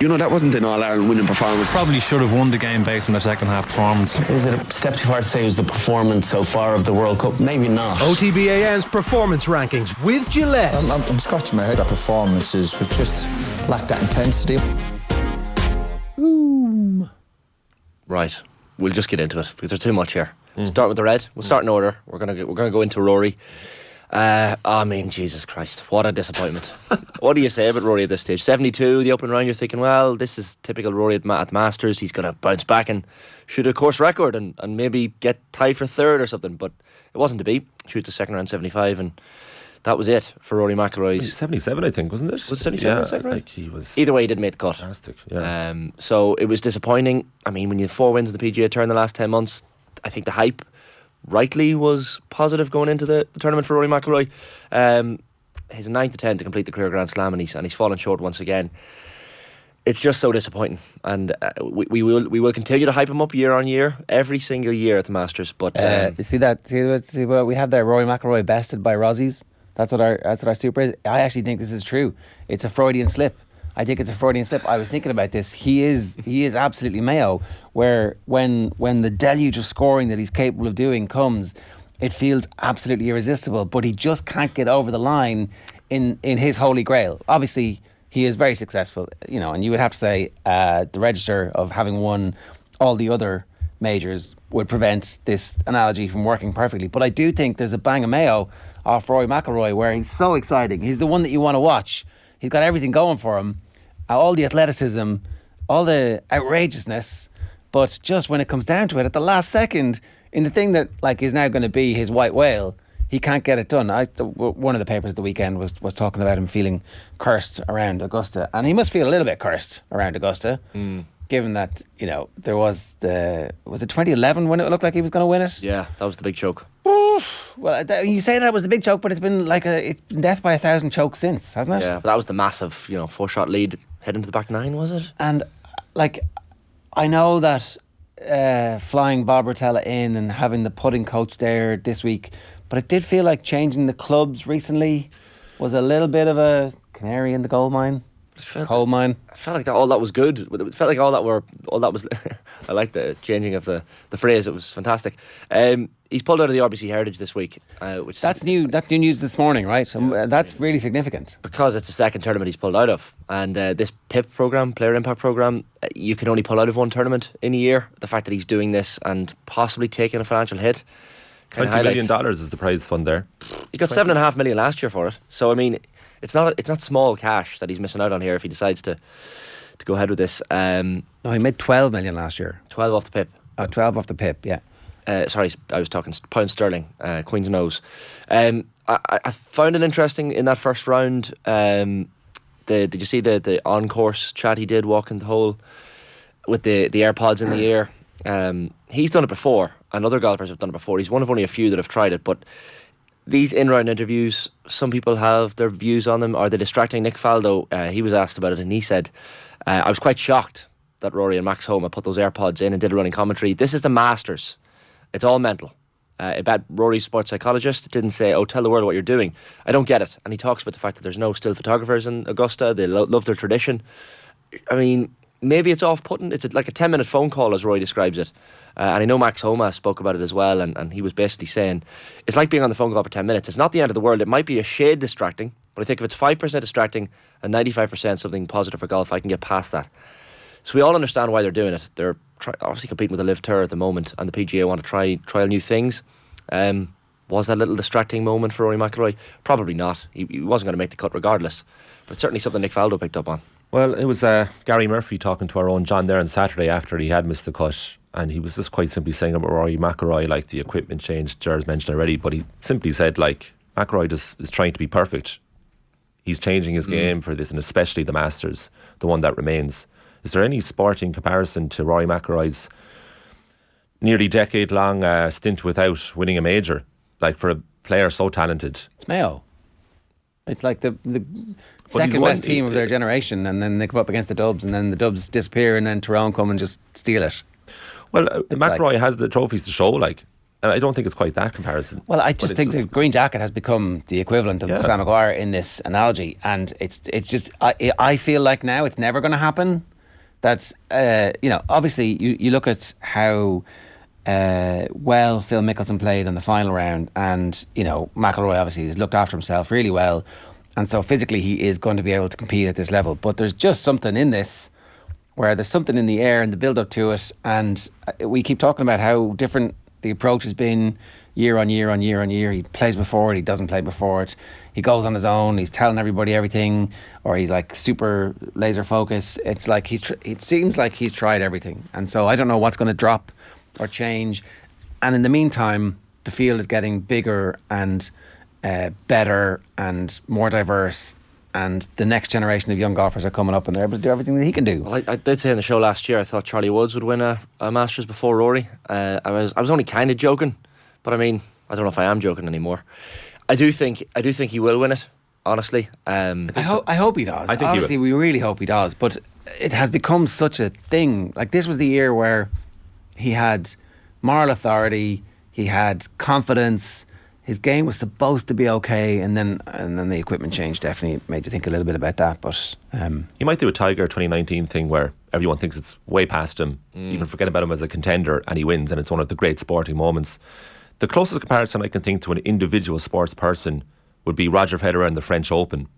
You know, that wasn't an All Ireland winning performance. Probably should have won the game based on their second half performance. Is it a step too far to say it was the performance so far of the World Cup? Maybe not. OTB AM's performance rankings with Gillette. I'm, I'm, I'm scratching my head. That performances was just lacked that intensity. Boom. Right. We'll just get into it because there's too much here. Mm. Start with the red. We'll start in order. We're gonna we're gonna go into Rory. Uh, I mean, Jesus Christ, what a disappointment. what do you say about Rory at this stage? 72, the opening round, you're thinking, well, this is typical Rory at, at Masters. He's going to bounce back and shoot a course record and, and maybe get tied for third or something. But it wasn't to be. Shoot the second round 75 and that was it for Rory McIlroy. 77, I think, wasn't it? Was it 77 yeah, second round? Like he was Either way, he didn't make the cut. Fantastic, yeah. Um, so it was disappointing. I mean, when you have four wins in the PGA Tour in the last 10 months, I think the hype rightly was positive going into the, the tournament for Rory McIlroy. Um, he's a 9 to 10 to complete the career Grand Slam and he's, and he's fallen short once again. It's just so disappointing, and uh, we, we will we will continue to hype him up year on year, every single year at the Masters. But uh, um, you see that see what, see what we have there, Rory McIlroy bested by Rossies. That's what our that's what our super is. I actually think this is true. It's a Freudian slip. I think it's a Freudian slip. I was thinking about this. He is he is absolutely Mayo. Where when when the deluge of scoring that he's capable of doing comes, it feels absolutely irresistible. But he just can't get over the line in in his holy grail. Obviously, he is very successful. You know, and you would have to say uh, the register of having won all the other majors would prevent this analogy from working perfectly. But I do think there's a bang of Mayo off Rory McIlroy where he's so exciting. He's the one that you want to watch. He's got everything going for him all the athleticism, all the outrageousness, but just when it comes down to it, at the last second, in the thing that like is now going to be his white whale, he can't get it done. I, one of the papers at the weekend was was talking about him feeling cursed around Augusta, and he must feel a little bit cursed around Augusta. Mm. Given that you know there was the was it 2011 when it looked like he was going to win it? Yeah, that was the big choke. Well, you say that was the big choke, but it's been like a it's been death by a thousand chokes since, hasn't it? Yeah, but that was the massive, you know, four shot lead heading to the back nine, was it? And like, I know that uh, flying Bob Rotella in and having the putting coach there this week, but it did feel like changing the clubs recently was a little bit of a canary in the gold mine. Coal mine. I felt like that all that was good. It felt like all that were all that was. I like the changing of the, the phrase. It was fantastic. Um, he's pulled out of the RBC Heritage this week, uh, which that's new. That's new news this morning, right? Um, yeah, that's really significant because it's the second tournament he's pulled out of, and uh, this PIP program, Player Impact program, uh, you can only pull out of one tournament in a year. The fact that he's doing this and possibly taking a financial hit. Twenty million dollars is the prize fund there. He got seven and a half million last year for it. So I mean, it's not it's not small cash that he's missing out on here if he decides to to go ahead with this. Um, no, he made twelve million last year. Twelve off the pip. Oh, 12 off the pip, yeah. Uh, sorry, I was talking pound sterling, uh, Queen's nose. Um, I, I, found it interesting in that first round. Um, the did you see the the on course chat he did walking the hole with the the AirPods in the ear? Um, he's done it before, and other golfers have done it before. He's one of only a few that have tried it, but these in round interviews, some people have their views on them. Are they distracting? Nick Faldo, uh, he was asked about it, and he said, uh, "I was quite shocked that Rory and Max Homa put those AirPods in and did a running commentary. This is the Masters." It's all mental. Uh, about Rory's sports psychologist didn't say, "Oh, tell the world what you're doing." I don't get it, and he talks about the fact that there's no still photographers in Augusta. They lo- love their tradition. I mean, maybe it's off-putting. It's like a ten-minute phone call, as Roy describes it. Uh, and I know Max Homa spoke about it as well, and, and he was basically saying it's like being on the phone call for 10 minutes. It's not the end of the world. It might be a shade distracting, but I think if it's 5% distracting and 95% something positive for golf, I can get past that. So we all understand why they're doing it. They're try, obviously competing with the LIV Tour at the moment, and the PGA want to try trial new things. Um, was that a little distracting moment for Rory McIlroy? Probably not. He, he wasn't going to make the cut regardless, but certainly something Nick Faldo picked up on. Well, it was uh, Gary Murphy talking to our own John there on Saturday after he had missed the cut, and he was just quite simply saying about Rory McIlroy, like the equipment change, Jer's mentioned already, but he simply said like McIlroy is, is trying to be perfect. He's changing his mm. game for this, and especially the Masters, the one that remains. Is there any sporting comparison to Rory McIlroy's nearly decade long uh, stint without winning a major? Like for a player so talented, it's Mayo. It's like the the second best team of their generation, and then they come up against the Dubs, and then the Dubs disappear, and then Tyrone come and just steal it. Well, uh, like, has the trophies to show, like. And I don't think it's quite that comparison. Well, I just think just the green jacket has become the equivalent of yeah. Sam Maguire in this analogy, and it's it's just I I feel like now it's never going to happen That's uh, you know, obviously, you, you look at how uh, well Phil Mickelson played in the final round, and you know, McIlroy obviously has looked after himself really well, and so physically he is going to be able to compete at this level. But there's just something in this where there's something in the air and the build up to it, and uh, we keep talking about how different the approach has been year on year on year on year. He plays before it, he doesn't play before it. He goes on his own. He's telling everybody everything, or he's like super laser focus. It's like he's. Tr- it seems like he's tried everything, and so I don't know what's going to drop or change. And in the meantime, the field is getting bigger and uh, better and more diverse. And the next generation of young golfers are coming up, and they're able to do everything that he can do. Well, I, I did say in the show last year I thought Charlie Woods would win a, a Masters before Rory. Uh, I was I was only kind of joking, but I mean I don't know if I am joking anymore. I do think I do think he will win it. Honestly, um, I, hope I hope he does. I think he Honestly, we really hope he does. But it has become such a thing. Like this was the year where he had moral authority, he had confidence. His game was supposed to be okay, and then and then the equipment change definitely made you think a little bit about that. But um, He might do a Tiger 2019 thing where everyone thinks it's way past him, even forget about him as a contender, and he wins, and it's one of the great sporting moments. The closest comparison I can think to an individual sports person would be Roger Federer in the French Open.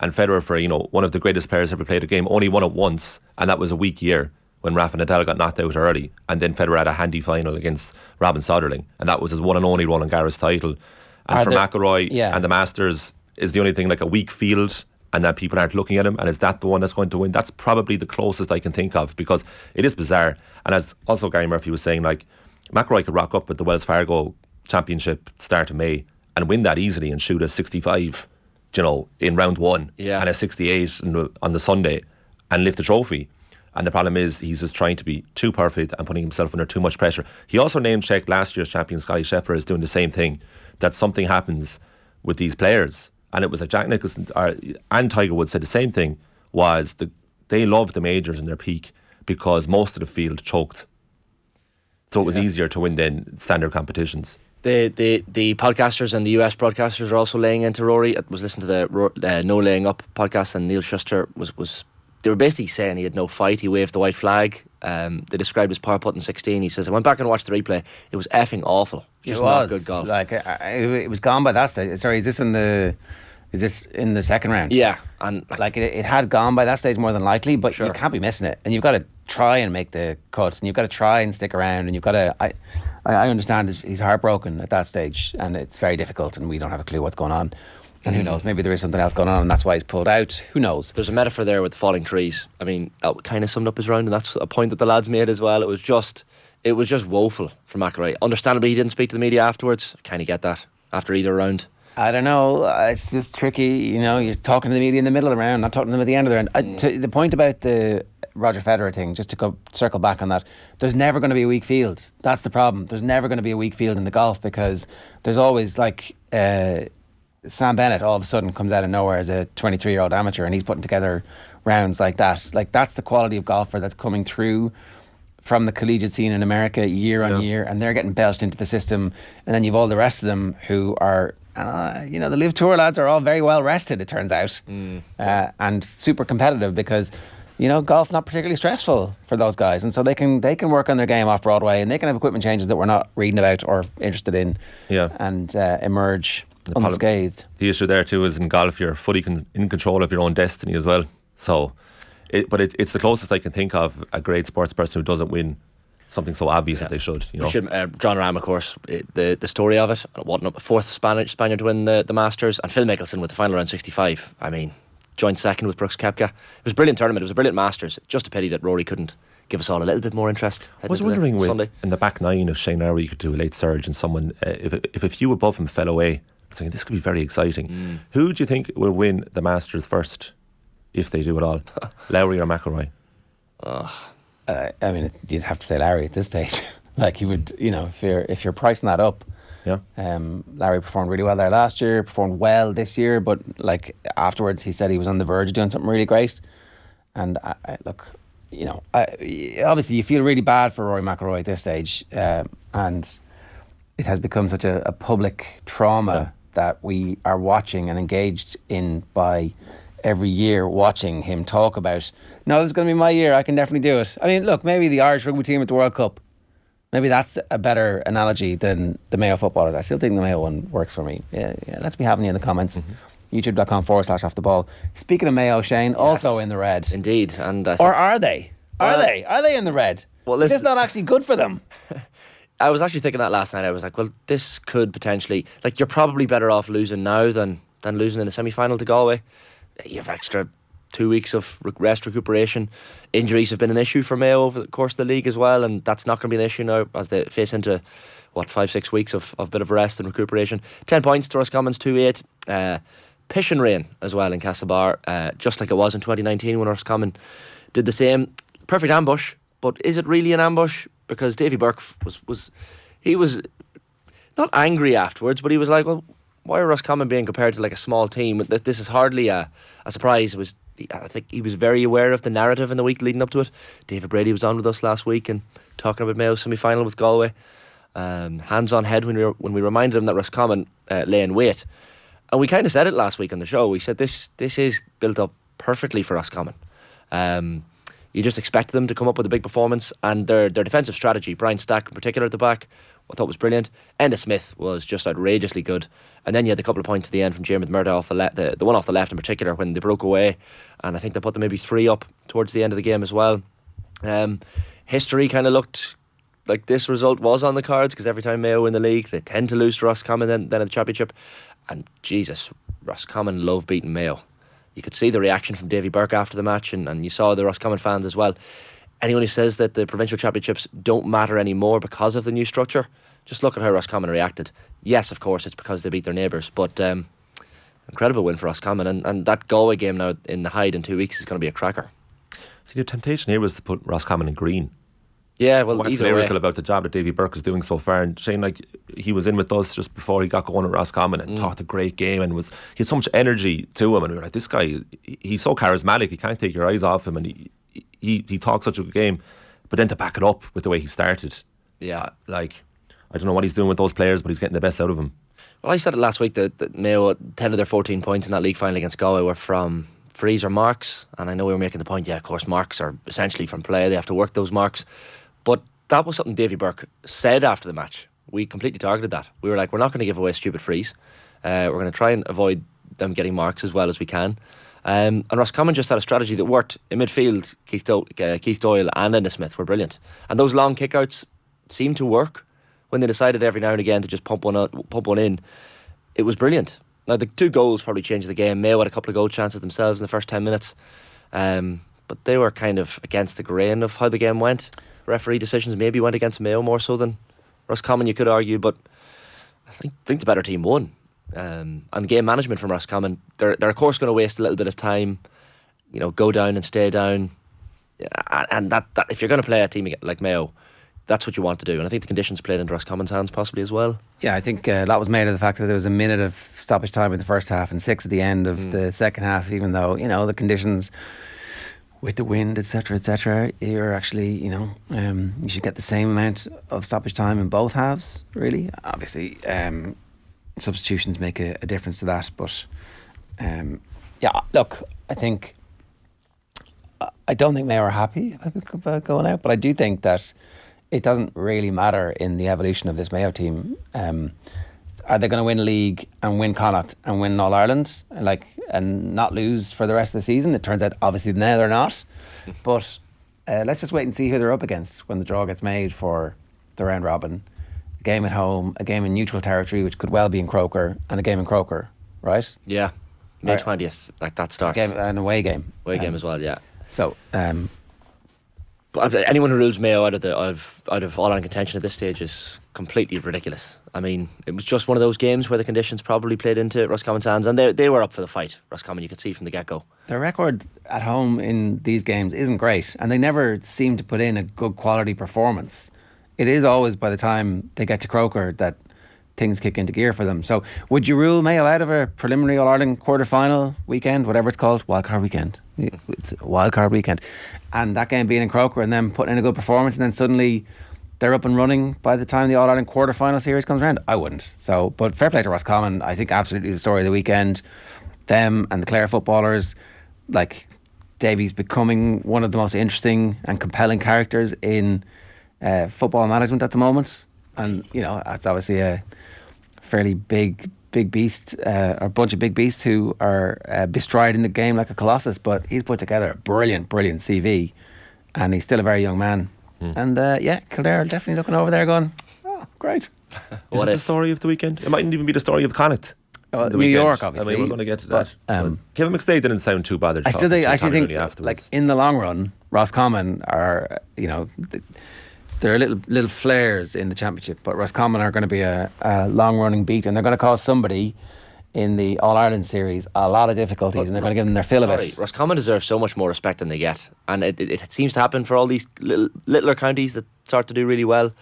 And Federer, for you know one of the greatest players ever played a game, only won it once, and that was a weak year when Rafa Nadal got knocked out early, and then Federer had a handy final against Robin Soderling, and that was his one and only Roland Garros title. And Are for there- McIlroy yeah. and the Masters is the only thing like a weak field, and that people aren't looking at him, and is that the one that's going to win? That's probably the closest I can think of because it is bizarre. And as also Gary Murphy was saying, like McIlroy could rock up at the Wells Fargo Championship start of May and win that easily and shoot a 65, you know, in round one, Yeah. and a 68 in the- on the Sunday, and lift the trophy. And the problem is he's just trying to be too perfect and putting himself under too much pressure. He also name checked last year's champion Scotty Scheffler is doing the same thing. That something happens with these players, and it was like Jack Nicklaus and Tiger Woods said the same thing. Was the they loved the majors in their peak because most of the field choked, so it was easier to win than standard competitions. the, the the podcasters and the US broadcasters are also laying into Rory. I was listening to the uh, No Laying Up podcast, and Neil Schuster was was they were basically saying he had no fight. He waved the white flag. Um, they described his power putt in 16. He says, I went back and watched the replay. It was effing awful. Just it not was good golf. Like I, I, it was gone by that stage. Sorry, is this in the? Is this in the second round? yeah, and like, like it, it had gone by that stage more than likely, but Sure. you can't be missing it, and you've got to try and make the cut, and you've got to try and stick around, and you've got to. I, I understand he's heartbroken at that stage, and it's very difficult, and we don't have a clue what's going on, and who knows? Maybe there is something else going on, and that's why he's pulled out. Who knows? there's a metaphor there with the falling trees. I mean, that kind of summed up his round, and that's a point that the lads made as well. It was just, it was just woeful for McIlroy. Understandably, he didn't speak to the media afterwards. Kind of get that after either round. I don't know. uh, It's just tricky. You know, you're talking to the media in the middle of the round, not talking to them at the end of the round. I, to, the point about the Roger Federer thing, just to go circle back on that, there's never going to be a weak field. That's the problem. There's never going to be a weak field in the golf because there's always like uh, Sam Bennett all of a sudden comes out of nowhere as a 23 year old amateur and he's putting together rounds like that. Like that's the quality of golfer that's coming through from the collegiate scene in America year on year, and they're getting belched into the system. And then you've all the rest of them who are, uh, you know, the LIV Tour lads are all very well rested, it turns out, uh, and super competitive because. You know, golf not particularly stressful for those guys, and so they can they can work on their game off Broadway, and they can have equipment changes that we're not reading about or interested in, Yeah. and uh, emerge problem- unscathed. The issue there too is in golf you're fully con- in control of your own destiny as well. So, it, but it, it's the closest I can think of a great sports person who doesn't win something so obvious that they should. You know, should, uh, Jon Rahm, of course, it, the the story of it. What a fourth Spanish Spaniard to win the, the Masters, and Phil Mickelson with the final round 65. I mean, joint second with Brooks Koepka. It was a brilliant tournament. It was a brilliant Masters. Just a pity that Rory couldn't give us all a little bit more interest. I was the wondering with, in the back nine if Shane Lowry could do a late surge and someone uh, if if a few above him fell away. I was thinking this could be very exciting. Mm. Who do you think will win the Masters first, if they do it all? Lowry or McIlroy? uh, I mean, you'd have to say Larry at this stage. like you would, you know, if you're if you're pricing that up, Yeah. um, Larry performed really well there last year, performed well this year, but like afterwards, he said he was on the verge of doing something really great. And I, I, look, you know, I, obviously you feel really bad for Rory McIlroy at this stage, um, and it has become such a, a public trauma Yeah. That we are watching and engaged in by every year watching him talk about, no, this is going to be my year. I can definitely do it. I mean, look, maybe the Irish rugby team at the World Cup. Maybe that's a better analogy than the Mayo footballers. I still think the Mayo one works for me. Yeah, yeah let's be having you in the comments. Mm-hmm. YouTube.com forward slash off the ball. Speaking of Mayo, Shane, also in the red. Indeed, and I Or are they? Are Well- they? Are they in the red? Well, is this listen- not actually good for them? I was actually thinking that last night. I was like, well, this could potentially like you're probably better off losing now than than losing in the semi final to Galway. You have extra two weeks of rest recuperation. Injuries have been an issue for Mayo over the course of the league as well, and that's not going to be an issue now as they face into what five six weeks of, of bit of rest and recuperation. Ten points to Roscommon's two eight. Uh, pish and rain as well in Castlebar, uh, just like it was in 2019 when Roscommon did the same. Perfect ambush, but is it really an ambush? Because Davy Burke was was he was not angry afterwards, but he was like, well, why are Roscommon being compared to like a small team? Th- This is hardly a, a surprise. It was I think he was very aware of the narrative in the week leading up to it. David Brady was on with us last week and talking about Mayo semi final with Galway. Um, hands on head when we when we reminded him that Roscommon uh, lay in wait, and we kind of said it last week on the show. We said this this is built up perfectly for Roscommon. Um, you just expect them to come up with a big performance, and their their defensive strategy, Brian Stack in particular at the back, I thought was brilliant. Enda Smith was just outrageously good, and then you had a couple of points at the end from Diarmuid Murtagh off the left, the, the one off the left in particular when they broke away, and I think they put them maybe three up towards the end of the game as well. Um, history kind of looked like this result was on the cards because every time Mayo win the league, they tend to lose to Roscommon then, then at the championship. And Jesus, Roscommon love beating Mayo. You could see the reaction from Davy Burke after the match, and, and you saw the Roscommon fans as well. Anyone who says that the provincial championships don't matter anymore because of the new structure, just look at how Roscommon reacted. Yes, of course, it's because they beat their neighbours, but um, incredible win for Roscommon. And, and that Galway game now in the Hyde in two weeks is going to be a cracker. See, the temptation here was to put Roscommon in green. Yeah, well, What's either way. about the job that Davy Burke is doing so far. And Shane, like he was in with us just before he got going at Roscommon Mm. and talked a great game and was he had so much energy to him and we were like, this guy, he's so charismatic. You can't take your eyes off him and he he he talks such a good game. But then to back it up with the way he started, Yeah. like I don't know what he's doing with those players, but he's getting the best out of them. Well, I said it last week that, that Mayo, 10 of their 14 points in that league final against Galway were from frees or marks. And I know we were making the point, yeah, of course, marks are essentially from play. They have to work those marks. But that was something Davy Burke said after the match. We completely targeted that. We were like, we're not going to give away stupid frees. Uh, we're going to try and avoid them getting marks as well as we can. Um, and Roscommon just had a strategy that worked. In midfield, Keith, Do- uh, Keith Doyle and Enda Smith were brilliant. And those long kickouts seemed to work when they decided every now and again to just pump one out, pump one in. It was brilliant. Now the two goals probably changed the game. Mayo had a couple of goal chances themselves in the first ten minutes, um, but they were kind of against the grain of how the game went. Referee decisions maybe went against Mayo more so than Roscommon, you could argue, but I think, think the better team won. Um, and game management from Roscommon, they're they're of course going to waste a little bit of time, you know, go down and stay down, and that, that if you're going to play a team like Mayo, that's what you want to do. And I think the conditions played into Roscommon's hands possibly as well. Yeah, I think uh, that was made of the fact that there was a minute of stoppage time in the first half and six at the end of the second half. Even though you know the conditions with the wind, etc., etc., you're actually you know um, you should get the same amount of stoppage time in both halves. Really, obviously, um, substitutions make a, a difference to that. But um, yeah, look, I think I- don't think Mayo are happy about going out, but I do think that it doesn't really matter in the evolution of this Mayo team. Um, are they going to win league and win Connacht and win All Ireland, like and not lose for the rest of the season? It turns out, obviously, now they're not. But uh, let's just wait and see who they're up against when the draw gets made for the round robin. A game at home, a game in neutral territory, which could well be in Croker, and a game in Croker, right? Yeah, May twentieth, like that starts. Game, an away game. Away game Um, as well, yeah. So, um, But uh, anyone who rules Mayo out of the out of, out of all on contention at this stage is completely ridiculous. I mean, it was just one of those games where the conditions probably played into Roscommon's hands, and they they were up for the fight. Roscommon, you could see from the get go. Their record at home in these games isn't great, and they never seem to put in a good quality performance. It is always by the time they get to Croker that things kick into gear for them. So, would you rule Mayo out of a preliminary All Ireland quarter final weekend, whatever it's called, wildcard weekend? It's wildcard weekend, and that game being in Croker, and then putting in a good performance, and then suddenly they're up and running by the time the All Ireland quarter final series comes around? I wouldn't. So, but fair play to Roscommon. I think absolutely the story of the weekend them and the Clare footballers, like Davy's becoming one of the most interesting and compelling characters in uh, football management at the moment. And, you know, that's obviously a fairly big, big beast, uh, or a bunch of big beasts who are uh, bestriding the game like a colossus. But he's put together a brilliant, brilliant CV. And he's still a very young man. And uh, yeah, Kildare are definitely looking over there going, oh, great. Is What it the story of the weekend? It mightn't even be the story of Connacht. Oh, New weekend. York, I obviously, mean, we're going to get to but, that. um, But Kevin McStay didn't sound too bothered. I still think, I actually think, afterwards. like in the long run, Roscommon are, you know, there are little little flares in the championship, but Roscommon are going to be a, a long running beat, and they're going to cause somebody in the All Ireland series a lot of difficulties, and they're going to give them their fill of Sorry, it. Roscommon deserves so much more respect than they get, and it, it, it seems to happen for all these little, littler counties that start to do really well.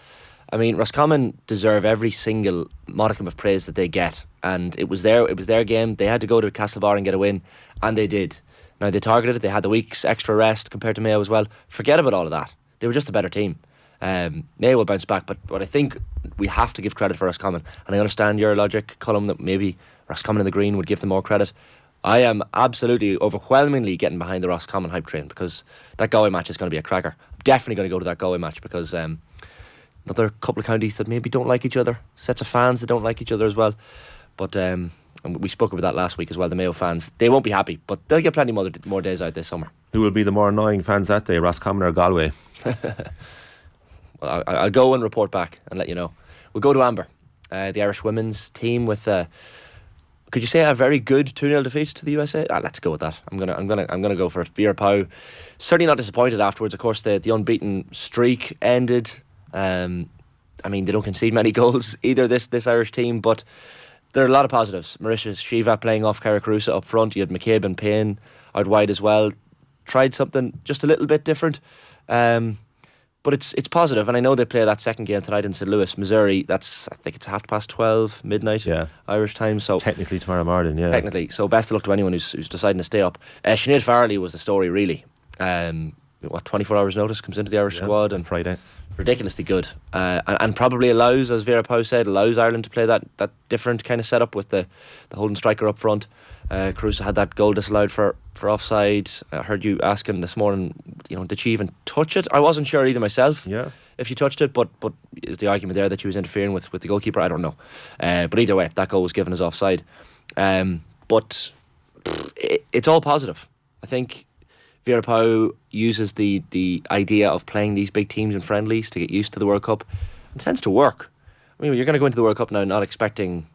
I mean, Roscommon deserve every single modicum of praise that they get, and it was their it was their game. They had to go to Castlebar and get a win, and they did. Now they targeted it. They had the week's extra rest compared to Mayo as well. Forget about all of that. They were just a better team. Um, Mayo will bounce back, but but I think we have to give credit for Roscommon, and I understand your logic, Colm, that maybe Roscommon and the Green would give them more credit. I am absolutely overwhelmingly getting behind the Roscommon hype train because that Galway match is going to be a cracker. I'm Definitely going to go to that Galway match because um, another couple of counties that maybe don't like each other, sets of fans that don't like each other as well. But um, and we spoke about that last week as well. The Mayo fans they won't be happy, but they'll get plenty more more days out this summer. Who will be the more annoying fans that day, Roscommon or Galway? Well, I, I'll go and report back and let you know. We'll go to Amber, uh, the Irish women's team with. Uh, could you say a very good 2 0 defeat to the USA? Ah, let's go with that. I'm gonna I'm gonna I'm gonna go for it. Vera Pauw certainly not disappointed afterwards. Of course the, the unbeaten streak ended. Um, I mean they don't concede many goals either this this Irish team, but there are a lot of positives. Marissa Sheva playing off Kyra Carusa up front. You had McCabe and Payne out wide as well. Tried something just a little bit different. Um, but it's it's positive, and I know they play that second game tonight in St. Louis, Missouri. That's I think it's half past twelve midnight Yeah. Irish time. So Technically tomorrow morning, yeah. technically, so best of luck to anyone who's, who's deciding to stay up. Uh, Sinead Farrelly was the story really. Um, what twenty four hours notice comes into the Irish Yeah, squad on and Friday. ridiculously good, uh, and, and probably allows, as Vera Pauw said, allows Ireland to play that, that different kind of setup with the the holding striker up front. Uh, Carusa had that goal disallowed for for offside. I heard you asking this morning, you know, did she even touch it? I wasn't sure either myself. Yeah. If she touched it, but but is the argument there that she was interfering with, with the goalkeeper? I don't know. Uh, but either way, that goal was given as offside. Um, but it, it's all positive. I think Vera Pauw uses the the idea of playing these big teams in friendlies to get used to the World Cup. It tends to work. I mean, you're going to go into the World Cup now not expecting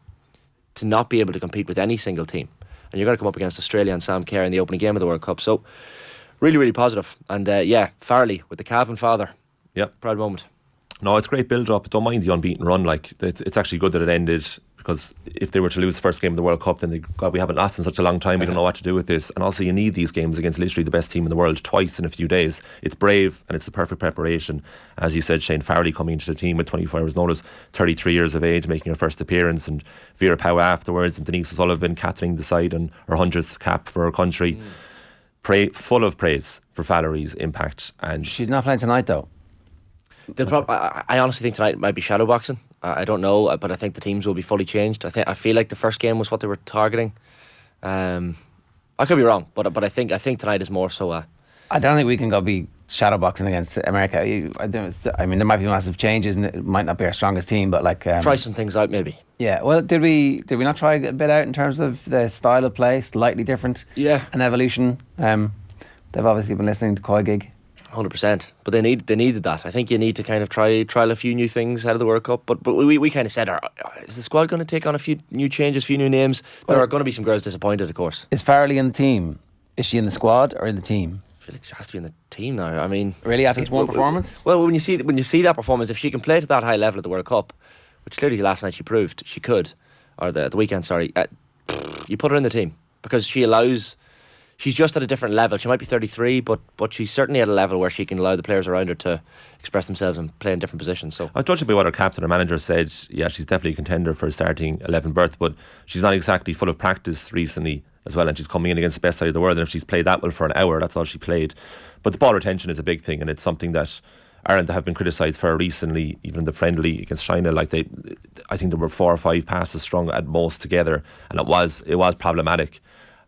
to not be able to compete with any single team, and you're going to come up against Australia and Sam Kerr in the opening game of the World Cup. So, really, really positive. And uh, yeah, Farrelly with the Calvin father, Yep. proud moment. No, it's great build up. Don't mind the unbeaten run. Like it's, it's actually good that it ended because if they were to lose the first game of the World Cup, then they God, we haven't lost in such a long time. We don't know what to do with this. And also, you need these games against literally the best team in the world twice in a few days. It's brave and it's the perfect preparation. As you said, Shane Farrelly coming into the team with 24 hours notice, 33 years of age, making her first appearance, and Vera Pauw afterwards, and Denise O'Sullivan captaining the side and her hundredth cap for her country. Mm. Pray, full of praise for Farrelly's impact and She's not playing tonight, though. The prob- I, I honestly think tonight might be shadow boxing. I, I don't know, uh, but I think the teams will be fully changed. I think I feel like the first game was what they were targeting. Um, I could be wrong, but but I think I think tonight is more so. I don't think we can go be shadowboxing against America. I, don't- I mean, there might be massive changes, and it might not be our strongest team, but like, um, try some things out, maybe. yeah. Well, did we did we not try a bit out in terms of the style of play, slightly different? Yeah. an evolution. Um, they've obviously been listening to Koi Gig. Hundred percent, but they need they needed that. I think you need to kind of try trial a few new things out of the World Cup. But but we, we kind of said, are, is the squad going to take on a few new changes, a few new names? There Well- are going to be some girls disappointed, of course. Is Farrelly in the team? Is she in the squad or in the team? I feel like she has to be in the team now. I mean, Really, after this one performance? Well, when you see when you see that performance, if she can play to that high level at the World Cup, which clearly last night she proved she could, or the the weekend, sorry, uh, you put her in the team because she allows. She's just at a different level. She might be 33, but but she's certainly at a level where she can allow the players around her to express themselves and play in different positions. So I judging by what her captain or manager said, yeah, she's definitely a contender for a starting 11 berth, but she's not exactly full of practice recently as well, and she's coming in against the best side of the world. And if she's played that well for an hour, that's all she played. But the ball retention is a big thing, and it's something that Ireland have been criticised for recently, even in the friendly against China. Like they, I think there were four or five passes strung at most together, and it was it was problematic.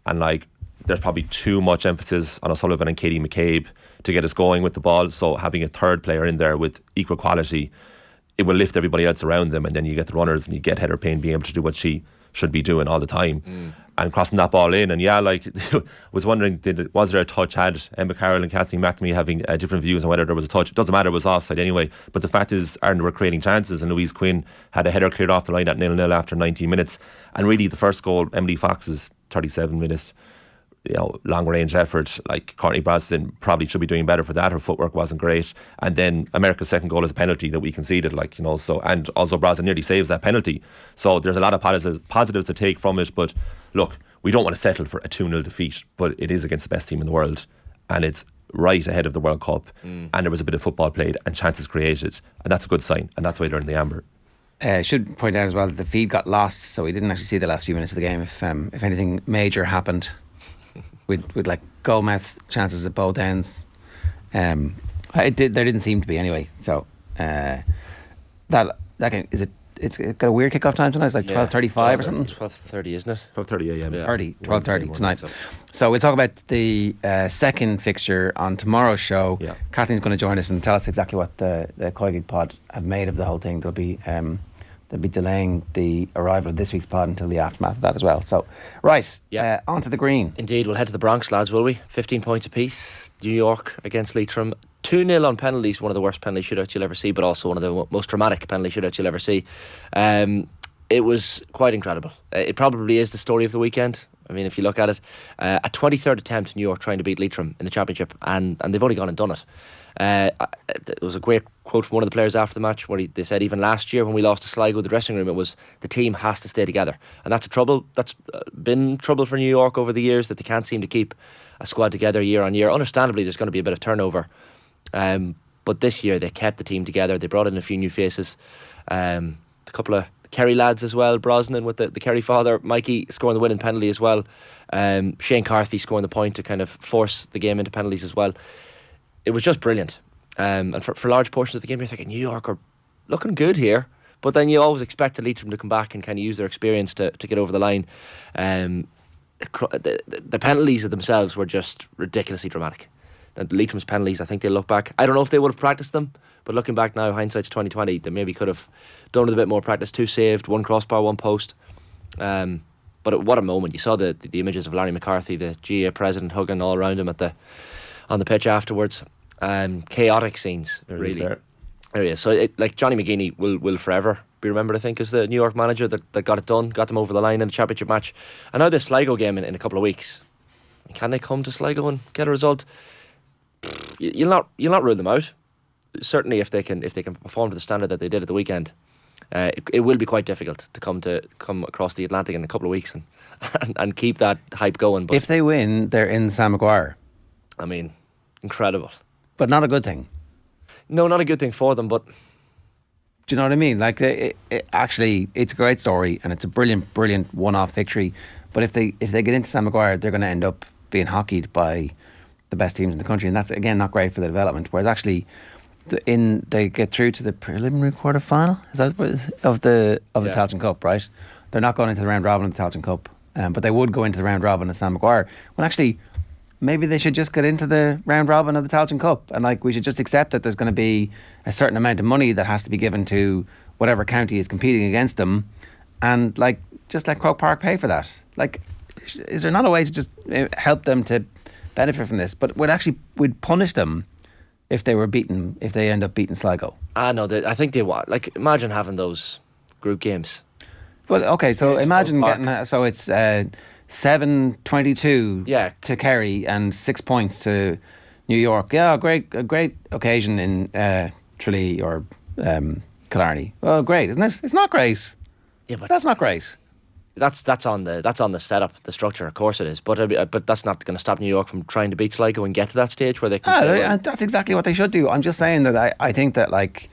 and like there's probably too much emphasis on O'Sullivan and Katie McCabe to get us going with the ball. So having a third player in there with equal quality, it will lift everybody else around them, and then you get the runners and you get Heather Payne being able to do what she should be doing all the time. And crossing that ball in, and yeah, like I was wondering, did was there a touch? Had Emma Carroll and Kathleen McNamee having uh, different views on whether there was a touch? It doesn't matter; it was offside anyway. But the fact is, Ireland were creating chances, and Louise Quinn had a header cleared off the line at nil nil after 19 minutes. And really, the first goal, Emily Fox's 37 minutes, you know, long range effort. Like Courtney Brosnan probably should be doing better for that. Her footwork wasn't great. And then America's second goal is a penalty that we conceded, like, you know, so and also Braston nearly saves that penalty. So there's a lot of positives positives to take from it. But look, we don't want to settle for a 2 0 defeat, but it is against the best team in the world. And it's right ahead of the World Cup. And there was a bit of football played and chances created. And that's a good sign. And that's why they're in the amber. Uh, I should point out as well that the feed got lost, so we didn't actually see the last few minutes of the game. If um, if anything major happened, with with like goal chances at both ends, um, it did. There didn't seem to be anyway. So uh, that that game is it. It's got a weird kickoff time tonight. It's like twelve thirty-five or something. 12.30, isn't it? 12.30 a.m. Yeah. 30, One 12.30 thirty, tonight. so. So we'll talk about the uh, second fixture on tomorrow's show. Yeah. Kathleen's going to join us and tell us exactly what the, the Coigig pod have made of the whole thing. They'll be um, they'll be delaying the arrival of this week's pod until the aftermath of that as well. So, right, Yeah. uh, on to the green. Indeed, we'll head to the Bronx, lads, will we? 15 points apiece. New York against Leitrim. 2 0 on penalties, one of the worst penalty shootouts you'll ever see, but also one of the most dramatic penalty shootouts you'll ever see. Um, it was quite incredible. Uh, It probably is the story of the weekend. I mean, if you look at it, uh, a 23rd attempt, New York trying to beat Leitrim in the championship, and, and they've only gone and done it. Uh, it was a great quote from one of the players after the match where he, they said even last year when we lost to Sligo, the dressing room, it was the team has to stay together, and that's a trouble. That's been trouble for New York over the years that they can't seem to keep a squad together year on year. Understandably, there's going to be a bit of turnover, um, but this year they kept the team together. They brought in a few new faces, um, a couple of Kerry lads as well. Brosnan with the, the Kerry father, Mikey scoring the winning penalty as well. Um, Shane Carthy scoring the point to kind of force the game into penalties as well. It was just brilliant. Um, and for, for large portions of the game, you're thinking New York are looking good here. But then you always expect the Leitrim to come back and kind of use their experience to, to get over the line. Um, the, the, penalties of themselves were just ridiculously dramatic. The Leitrim's penalties, I think they look back. I don't know if they would have practiced them, but looking back now, hindsight's twenty twenty. They maybe could have done a bit more practice. Two saved, one crossbar, one post. Um, but what a moment! You saw the, the images of Larry McCarthy, the GAA president, hugging all around him at the on the pitch afterwards. Um, chaotic scenes, There really. there. There he is. So, it, like Johnny McGeaney will will forever be remembered. I think as the New York manager that, that got it done, got them over the line in the championship match. And now this Sligo game in, in a couple of weeks. Can they come to Sligo and get a result? You- You'll not you'll not rule them out. Certainly, if they can if they can perform to the standard that they did at the weekend, uh, it, it will be quite difficult to come to come across the Atlantic in a couple of weeks and and, and keep that hype going. But If they win, they're in Sam Maguire, I mean, incredible. But not a good thing. No, not a good thing for them, but Do you know what I mean? Like, it, it, actually, it's a great story and it's a brilliant, brilliant one-off victory. But if they if they get into Sam Maguire, they're going to end up being hockeyed by the best teams in the country, and that's again not great for the development. Whereas actually, the, in they get through to the preliminary quarter final. Is that is? of the of the Yeah. Tailteann Cup? Right? They're not going into the round robin of the Tailteann Cup, um, but they would go into the round robin of Sam Maguire. When actually. Maybe they should just get into the round robin of the Tailteann Cup, and like we should just accept that there's going to be a certain amount of money that has to be given to whatever county is competing against them, and like just let Croke Park pay for that. Like, is there not a way to just uh, help them to benefit from this? But would actually would punish them if they were beaten if they end up beating Sligo. I know that I think they want like imagine having those group games. Well, okay, so imagine getting so it's uh, seven twenty-two Yeah. to Kerry and six points to New York. Yeah, a great, a great occasion in uh, Tralee or um, Killarney. Well, great, isn't it? It's not great. Yeah, but That's not great. that's that's on the that's on the setup, the structure. Of course it is, but uh, but that's not going to stop New York from trying to beat Sligo and get to that stage where they can. Ah, say, well, that's exactly what they should do. I'm just saying that I, I think that like,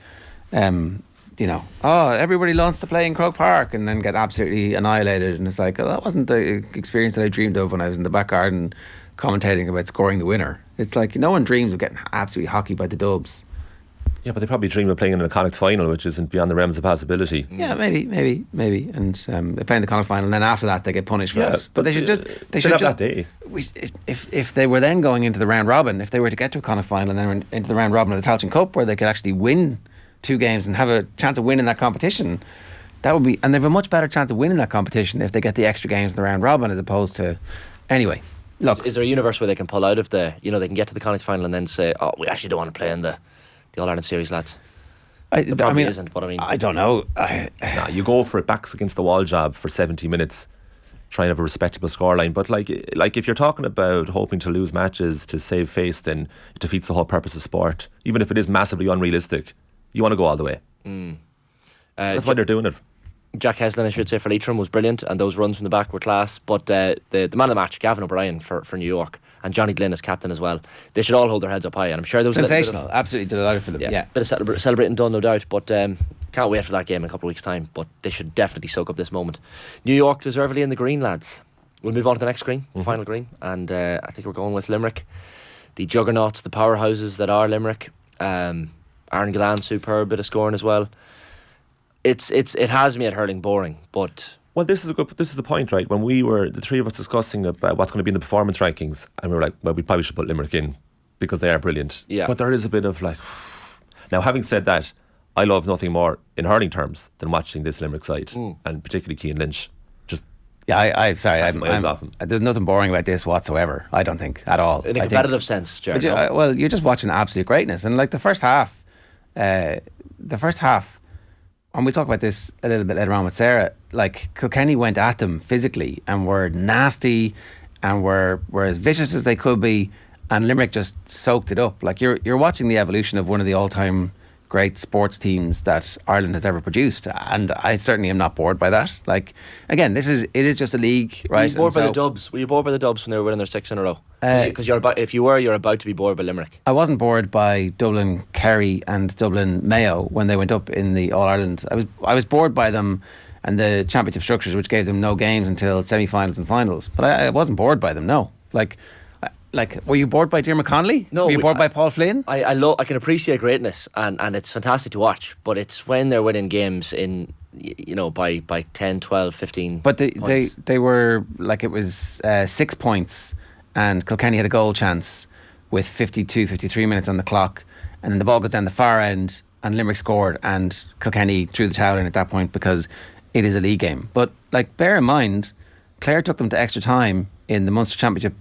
um, you know, oh, everybody wants to play in Croke Park and then get absolutely annihilated, and it's like oh, that wasn't the experience that I dreamed of when I was in the back garden commentating about scoring the winner. It's like no one dreams of getting absolutely hockey by the Dubs. Yeah, but they probably dream of playing in a Connacht final, which isn't beyond the realms of possibility. Yeah, maybe, maybe, maybe, and um, they play in the Connacht final, and then after that they get punished for Yeah, it. But they should just they should have just that day. We, if, if if they were then going into the round robin, if they were to get to a Connacht final and then into the round robin of the Tailteann Cup, where they could actually win two games and have a chance of winning that competition, that would be, and they have a much better chance of winning that competition if they get the extra games in the round robin as opposed to, anyway. Look, Is there a universe where they can pull out of the, you know, they can get to the Connacht final and then say, oh, we actually don't want to play in the, the All Ireland series, lads? I, There I mean, isn't, but I mean, I don't know. I, Nah, you go for it backs against the wall job for 70 minutes, trying to have a respectable scoreline. But like, like if you're talking about hoping to lose matches to save face, then it defeats the whole purpose of sport. Even if it is massively unrealistic, you want to go all the way. uh, That's why they're doing it. Jack Heslin, I should say, for Leitrim was brilliant, and those runs from the back were class. But uh, the the man of the match, Gavin O'Brien for, for New York, and Johnny Glynn as captain as well. They should all hold their heads up high, and I'm sure there was a bit of- sensational. Absolutely delighted for them. yeah, Yeah. bit of celebra- celebrating done, no doubt. But um, can't wait for that game in a couple of weeks' time. But they should definitely soak up this moment. New York deservedly in the green, lads. We'll move on to the next screen, final green, and uh, I think we're going with Limerick, the juggernauts, the powerhouses that are Limerick. Um, Aaron Gillane, superb bit of scoring as well. It's it's it has me at hurling boring, but Well, this is a good. This is the point, right? When we were the three of us discussing about what's going to be in the performance rankings, and we were like, well, we probably should put Limerick in because they are brilliant. Yeah. But there is a bit of like. Now, having said that, I love nothing more in hurling terms than watching this Limerick side, Mm. and particularly Cian Lynch. Just Yeah, I, I sorry, I'm, miles I'm, off him. there's nothing boring about this whatsoever. I don't think at all. in a I think- competitive sense, But Jared. you, no? well, you're just watching absolute greatness, and like the first half, uh, the first half, and we'll talk about this a little bit later on with Sarah. Like Kilkenny went at them physically and were nasty, and were were as vicious as they could be, and Limerick just soaked it up. Like you're you're watching the evolution of one of the all time great sports teams that Ireland has ever produced, and I certainly am not bored by that. Like again, this is it is just a league, Were right? you bored by the Dubs? Were you bored by the Dubs when they were winning their six in a row? Uh, Because you're about, if you were, you're about to be bored by Limerick. I wasn't bored by Dublin Kerry and Dublin Mayo when they went up in the All Ireland. I was I was bored by them and the championship structures, which gave them no games until semi-finals and finals. But I, I wasn't bored by them. No, like, like, were you bored by Diarmuid Connolly? No, were you bored I- by Paul Flynn? I I, lo- I can appreciate greatness and, and it's fantastic to watch, but it's when they're winning games in you know by by 10, 12, 15 But they, they, they were like it was uh, six points, and Kilkenny had a goal chance with 52, 53 minutes on the clock, and then the ball goes down the far end, and Limerick scored, and Kilkenny threw the towel in at that point because it is a league game. But like, bear in mind, Clare took them to extra time in the Munster Championship,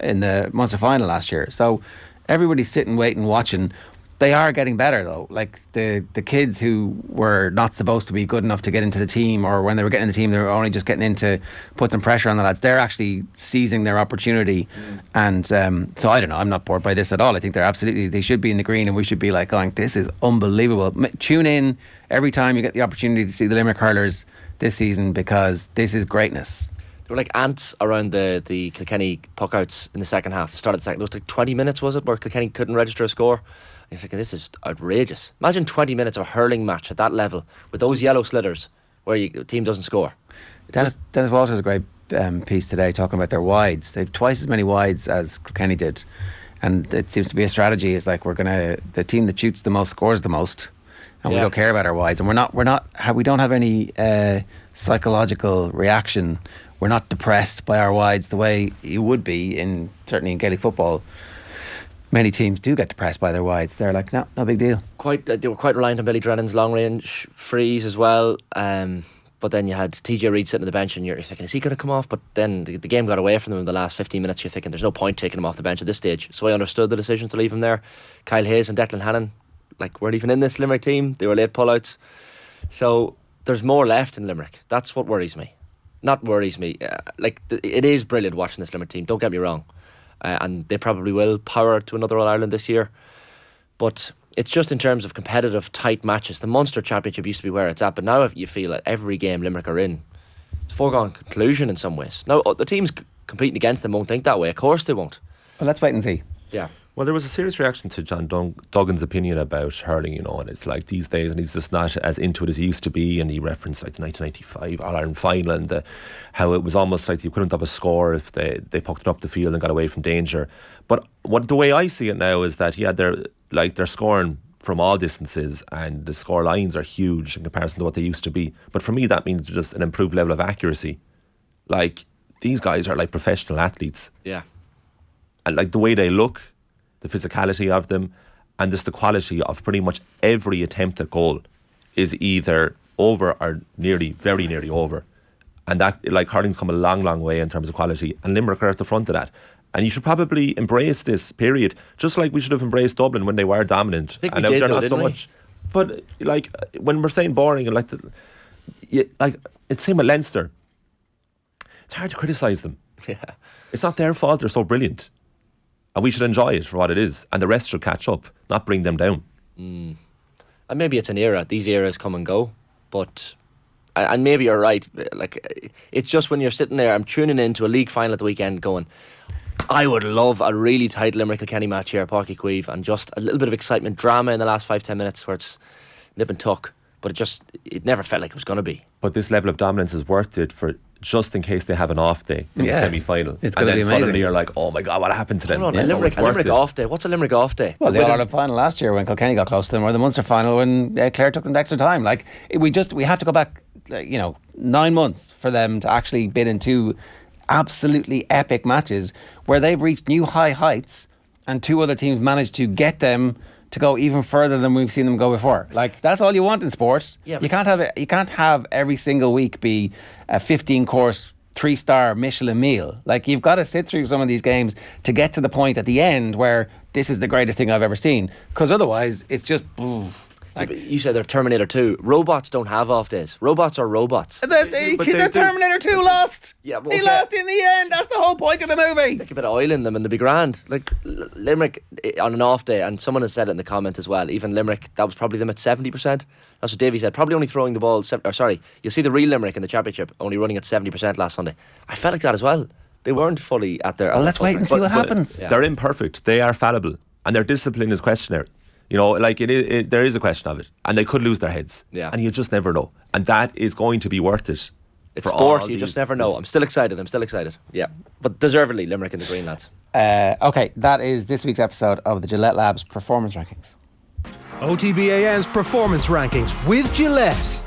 in the Munster final last year. So everybody's sitting, waiting, watching. They are getting better though. Like the the kids who were not supposed to be good enough to get into the team, or when they were getting in the team, they were only just getting in to put some pressure on the lads. They're actually seizing their opportunity, and um, so I don't know. I'm not bored by this at all. I think they're absolutely they should be in the green, and we should be like going, this is unbelievable. M- tune in every time you get the opportunity to see the Limerick hurlers this season because this is greatness. Were like ants around the, the Kilkenny puckouts in the second half. The start of the second, it was like 20 minutes, was it, where Kilkenny couldn't register a score? And you're thinking, this is outrageous. Imagine 20 minutes of a hurling match at that level with those yellow sliders where you, the team doesn't score. Dennis, just- Dennis Walsh has a great um, piece today talking about their wides. They've twice as many wides as Kilkenny did, and it seems to be a strategy. Is like we're gonna the team that shoots the most scores the most, and we don't care about our wides, and we're not we're not we don't have any uh, psychological reaction. We're not depressed by our wides the way you would be in certainly in Gaelic football. Many teams do get depressed by their wides. They're like, no, no big deal. quite uh, they were quite reliant on Billy Drennan's long range frees as well. Um, but then you had TJ Reid sitting on the bench, and you're thinking, is he going to come off? But then the, the game got away from them in the last 15 minutes. You're thinking, there's no point taking him off the bench at this stage. So I understood the decision to leave him there. Kyle Hayes and Declan Hannon, like, weren't even in this Limerick team. They were late pullouts. So there's more left in Limerick. That's what worries me. Not worries me. Uh, like, th- it is brilliant watching this Limerick team. Don't get me wrong. Uh, and they probably will power to another All Ireland this year. But it's just in terms of competitive, tight matches. The Munster Championship used to be where it's at, but now if you feel that every game Limerick are in, it's a foregone conclusion in some ways. Now, uh, the teams competing against them won't think that way. Of course they won't. Well, let's wait and see. Yeah. Well, there was a serious reaction to John Dun- Duggan's opinion about hurling, you know, and it's like these days, and he's just not as into it as he used to be. And he referenced like the 1995 All Ireland final and the, how it was almost like you couldn't have a score if they, they pucked it up the field and got away from danger. But what the way I see it now is that, yeah, they're like they're scoring from all distances, and the score lines are huge in comparison to what they used to be. But for me, that means just an improved level of accuracy. Like these guys are like professional athletes, Yeah. and like the way they look, the physicality of them, and just the quality of pretty much every attempt at goal is either over or nearly, very nearly over. And that, like, hurling's come a long, long way in terms of quality, and Limerick are at the front of that. And you should probably embrace this period, just like we should have embraced Dublin when they were dominant. think and we did though, not so we? much. But like when we're saying boring and like, the, you, like it's same with Leinster. It's hard to criticise them. Yeah. It's not their fault they're so brilliant. And we should enjoy it for what it is. And the rest should catch up, not bring them down. Mm. And maybe it's an era. These eras come and go, but and and maybe you're right. Like it's just when you're sitting there, I'm tuning into a league final at the weekend, going, I would love a really tight Limerick Kilkenny match here, Páirc Uí Chaoimh, and just a little bit of excitement, drama in the last five ten minutes where it's nip and tuck. But it just it never felt like it was going to be. But this level of dominance is worth it for just in case they have an off day in Yeah. the semi final. It's and gonna then be suddenly you're like, oh my God, what happened to them? Hold on, Yeah, a so Limerick, it's a Limerick off day. What's a Limerick off day? Well, the With All them- Ireland final last year when Kilkenny got close to them, or the Munster final when uh, Clare took them to extra time. Like we just we have to go back, like, you know, nine months for them to actually bid in two absolutely epic matches where they've reached new high heights, and two other teams managed to get them to go even further than we've seen them go before. Like that's all you want in sports. Yeah, you can't have it. You can't have every single week be a fifteen course. Three star Michelin meal. Like, you've got to sit through some of these games to get to the point at the end where this is the greatest thing I've ever seen. Because otherwise, it's just. ooh, Yeah, but you said they're Terminator 2. Robots don't have off days. Robots are robots. The, the, but the they do- Terminator 2 lost. Yeah, but he okay. lost in the end. That's the whole point of the movie. Stick a bit of oil in them and they'll be grand. Like Limerick eh, on an off day, and someone has said it in the comment as well. Even Limerick, that was probably them at seventy percent. That's what Davy said. Probably only throwing the ball. Or sorry, you'll see the real Limerick in the championship only running at seventy percent last Sunday. I felt like that as well. They weren't fully at their. Well, let's wait and see what But- but happens. They're imperfect. They are fallible, and their discipline is questionary. You know, like it, is, it, there is a question of it, and they could lose their heads. Yeah. and you just never know, and that is going to be worth it. It's for sport. You just never know. I'm still excited. I'm still excited. Yeah, but deservedly Limerick and the Green lads. Uh, okay, that is this week's episode of the Gillette Labs Performance Rankings. OTB AM's performance rankings with Gillette.